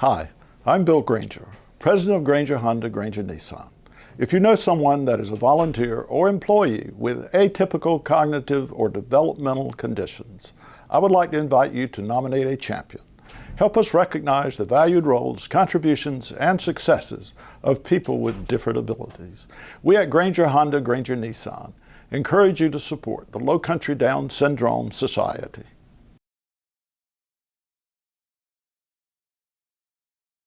Hi, I'm Bill Grainger, President of Grainger Honda Grainger Nissan. If you know someone that is a volunteer or employee with atypical cognitive or developmental conditions, I would like to invite you to nominate a champion. Help us recognize the valued roles, contributions, and successes of people with different abilities. We at Grainger Honda Grainger Nissan encourage you to support the Low Country Down Syndrome Society.